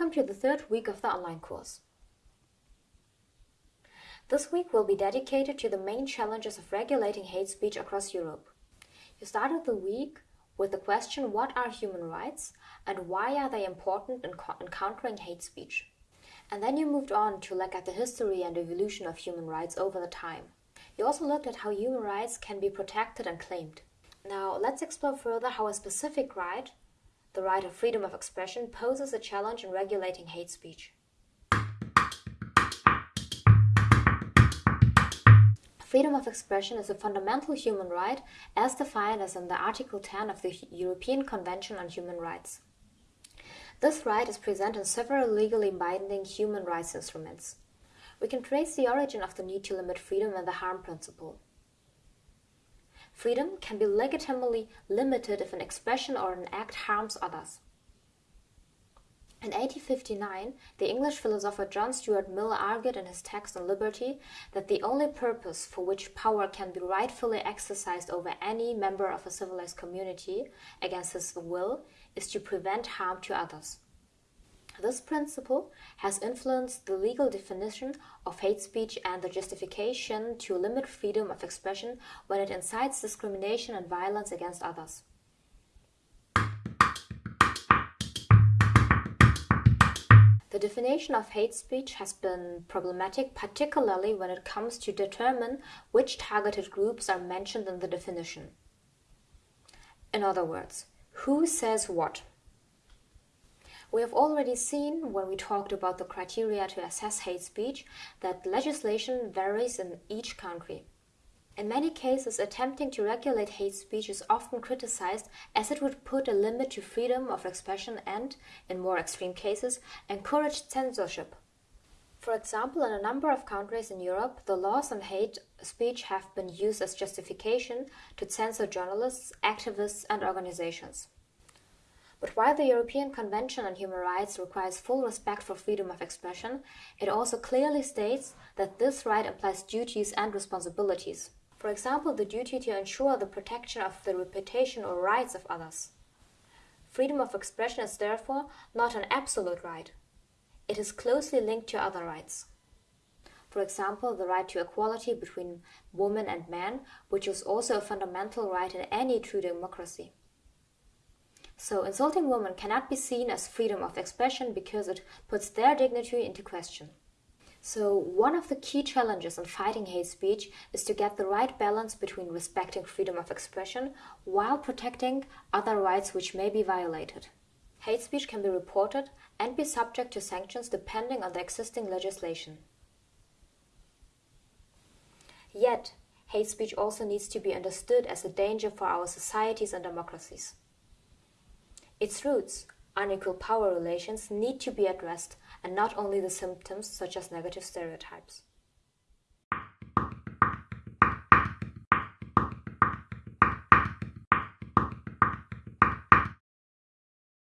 Welcome to the third week of the online course. This week will be dedicated to the main challenges of regulating hate speech across Europe. You started the week with the question what are human rights and why are they important in, in countering hate speech? And then you moved on to look at the history and evolution of human rights over the time. You also looked at how human rights can be protected and claimed. Now, let's explore further how a specific right, the right of freedom of expression, poses a challenge in regulating hate speech. Freedom of expression is a fundamental human right as defined as in the Article 10 of the European Convention on Human Rights. This right is present in several legally binding human rights instruments. We can trace the origin of the need to limit freedom in the harm principle. Freedom can be legitimately limited if an expression or an act harms others. In 1859, the English philosopher John Stuart Mill argued in his text on liberty that the only purpose for which power can be rightfully exercised over any member of a civilized community against his will is to prevent harm to others. This principle has influenced the legal definition of hate speech and the justification to limit freedom of expression when it incites discrimination and violence against others. The definition of hate speech has been problematic, particularly when it comes to determine which targeted groups are mentioned in the definition. In other words, who says what? We have already seen, when we talked about the criteria to assess hate speech, that legislation varies in each country. In many cases, attempting to regulate hate speech is often criticized as it would put a limit to freedom of expression and, in more extreme cases, encourage censorship. For example, in a number of countries in Europe, the laws on hate speech have been used as justification to censor journalists, activists, and organizations. But while the European Convention on Human Rights requires full respect for freedom of expression, it also clearly states that this right implies duties and responsibilities. For example, the duty to ensure the protection of the reputation or rights of others. Freedom of expression is therefore not an absolute right. It is closely linked to other rights. For example, the right to equality between women and men, which is also a fundamental right in any true democracy. So insulting women cannot be seen as freedom of expression because it puts their dignity into question. So one of the key challenges in fighting hate speech is to get the right balance between respecting freedom of expression while protecting other rights which may be violated. Hate speech can be reported and be subject to sanctions depending on the existing legislation. Yet, hate speech also needs to be understood as a danger for our societies and democracies. Its roots, unequal power relations, need to be addressed and not only the symptoms such as negative stereotypes.